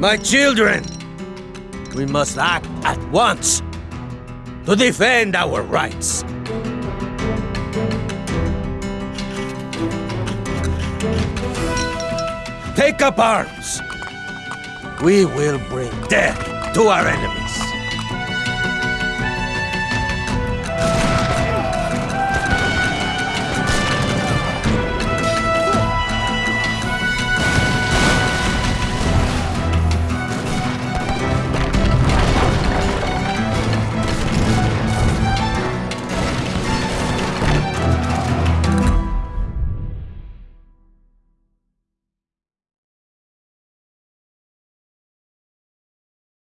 My children, we must act at once to defend our rights. Take up arms. We will bring death to our enemies.